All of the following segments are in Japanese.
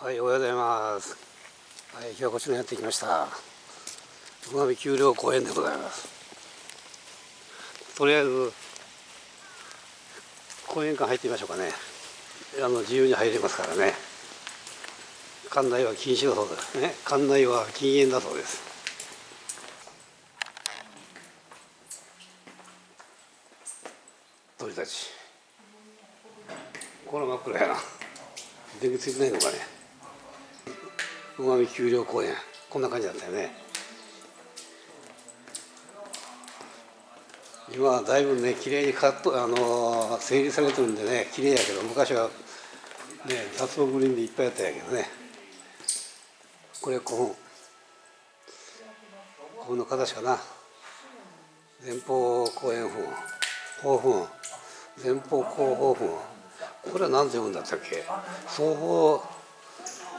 はい、おはようございます。はい、今日はこちらにやってきました。馬見丘陵公園でございます。とりあえず、公園館入ってみましょうかね。あの、自由に入れますからね。館内は禁止だそうですね。館内は禁煙だそうです。鳥たち。これ真っ暗やな。電気ついてないのかね。馬見丘陵公園。こんな感じだったよね。今はだいぶね綺麗にカットあの整理されてるんでね綺麗やけど昔はね雑草グリーンでいっぱいやったんやけどね。これ古墳古墳の形かな。前方後円墳後墳前方後方墳。これは何て読むんだったっけ？双方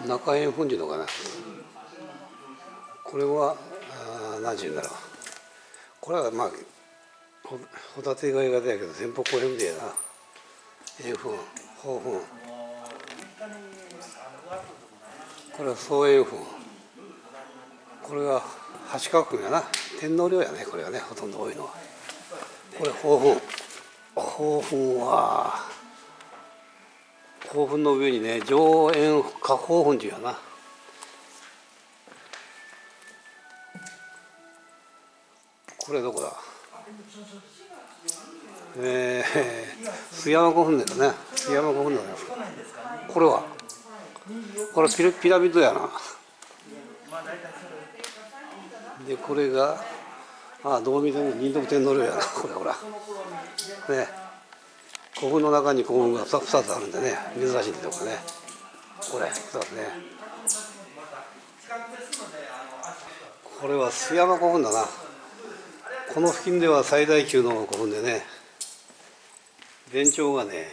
中円墳っていうのかな。これはあー何て言うんだろうこれはまあホタテ貝型やけど前方後円でやな。円墳方墳これは双円墳これが八角墳やな。天皇陵やねこれはねほとんど多いのは。これ方墳方墳は興奮の上にね上円下方墳っていうやな。これどこだ？えー、須山古墳ですね。須山古墳なんですかこれは？これピラピラミッドやな。でこれがあどう見ても仁徳天皇陵やな。これほら。ね。古墳の中に古墳が 2, つあるんでね珍しいんとこね。これ2つね。これは須山古墳だな。この付近では最大級の古墳でね全長がね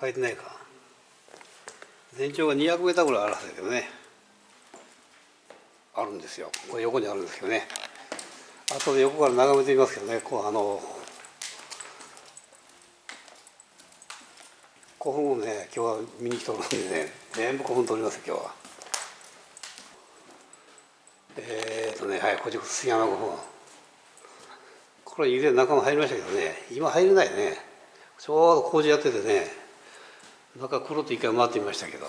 書いてないか。全長が200メーターぐらいあるはずだけどねあるんですよ。これ横にあるんですけどね。後で横から眺めてみますけどねこうあの古墳をね今日は見に来ておるんでね全部古墳通ります今日は。えー、とねはいこっち杉山古墳。これ以前中も入りましたけどね今入れないね。ちょうど工事やっててね中くるっと一回回ってみましたけど。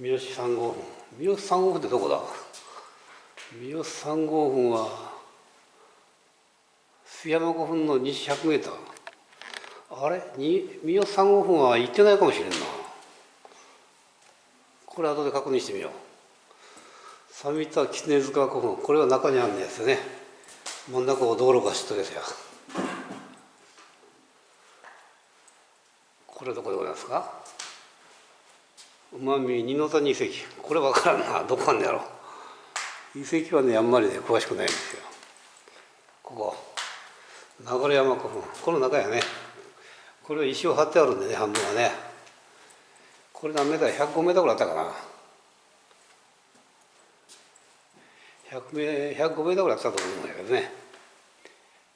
三好三号墳。三好三号墳ってどこだ？三好三号墳は須山古墳の西100メーター。あれ？に三好三号墳は行ってないかもしれんな。これ後で確認してみよう。三田狐塚古墳これは中にあるんですよね。真ん中を道路が知っとですよ。これどこでございますか？馬見二の谷遺跡。これ分からんな。どこあんのやろ遺跡はねあんまりね詳しくないんですよ。流山古墳。この中やね。これは石を張ってあるんでね半分はね。これ何メーター105メーターぐらいあったかな。100メ105メーターぐらいあったと思うんだけどね。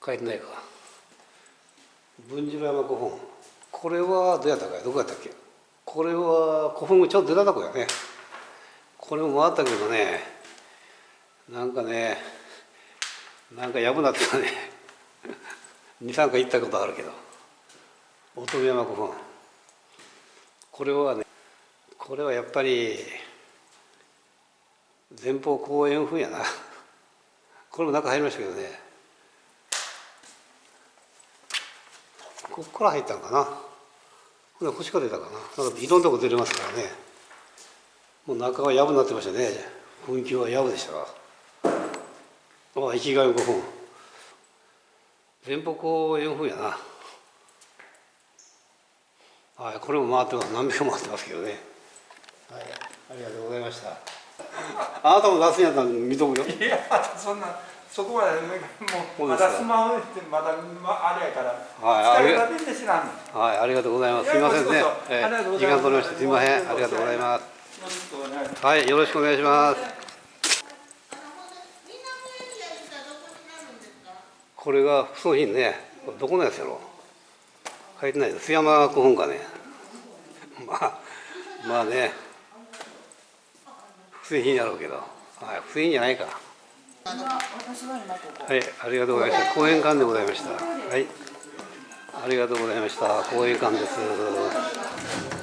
書いてないか。文次郎山古墳。これはどうやったかどこやったっけ？これは古墳ちょっと出たとこやね。これも回ったけどねなんかねなんかやぶなってたね。23回行ったことあるけど。乙女山古墳これはねこれはやっぱり前方後円墳やな。これも中入りましたけどね。ここから入ったんかな。ほんで腰から出たかな。なんかいろんなとこ出れますからね。もう中はやぶになってましたね。雰囲気はやぶでしたがあ生きがいの古墳前方後円墳やな。はいこれも回ってます。何秒も回ってますけどね。はいありがとうございました。あなたも出すんやったら見とくよ。いやそんなそこまでもそうまだスマホってまだまあれやからはいはいありがとうございます。すいませんね。えありがとうご時ざいます間取りましてすいません。ありがとうございます。はいよろしくお願いしますこれが不装品ねこれどこのやつやろ？書いてないです。須山古本かね？まあ、まあね。不正品やろうけど。はい、不正品じゃないか。はい、ありがとうございました。講演館でございました。はい。ありがとうございました。講演館です。